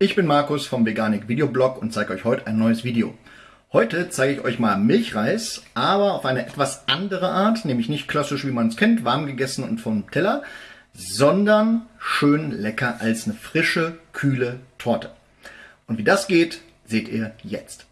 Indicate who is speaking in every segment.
Speaker 1: Ich bin Markus vom Veganik Videoblog und zeige euch heute ein neues Video. Heute zeige ich euch mal Milchreis, aber auf eine etwas andere Art, nämlich nicht klassisch wie man es kennt, warm gegessen und vom Teller, sondern schön lecker als eine frische, kühle Torte. Und wie das geht, seht ihr jetzt.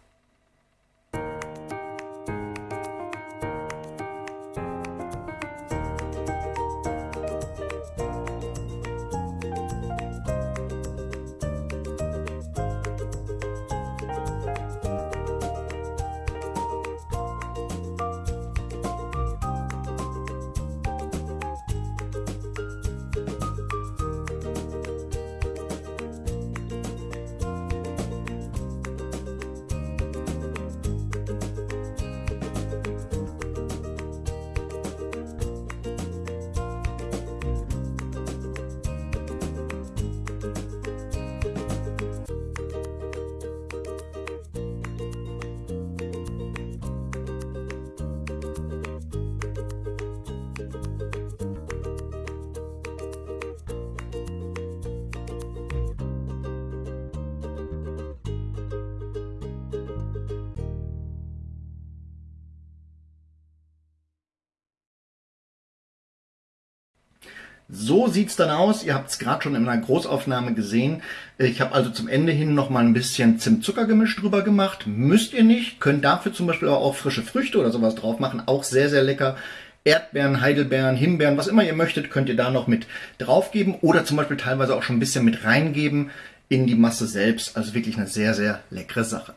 Speaker 1: So sieht's dann aus. Ihr habt es gerade schon in einer Großaufnahme gesehen. Ich habe also zum Ende hin noch mal ein bisschen Zimt-Zuckergemisch drüber gemacht. Müsst ihr nicht. Könnt dafür zum Beispiel auch frische Früchte oder sowas drauf machen. Auch sehr, sehr lecker. Erdbeeren, Heidelbeeren, Himbeeren, was immer ihr möchtet, könnt ihr da noch mit draufgeben oder zum Beispiel teilweise auch schon ein bisschen mit reingeben in die Masse selbst. Also wirklich eine sehr, sehr leckere Sache.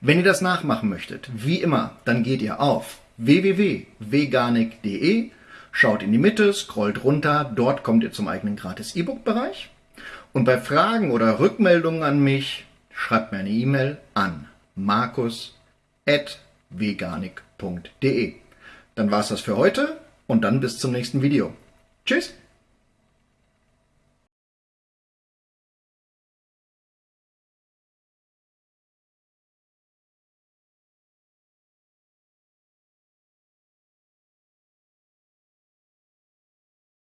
Speaker 1: Wenn ihr das nachmachen möchtet, wie immer, dann geht ihr auf www.veganik.de Schaut in die Mitte, scrollt runter, dort kommt ihr zum eigenen gratis E-Book-Bereich. Und bei Fragen oder Rückmeldungen an mich, schreibt mir eine E-Mail an markus.veganik.de. Dann war's das für heute und dann bis zum nächsten Video. Tschüss!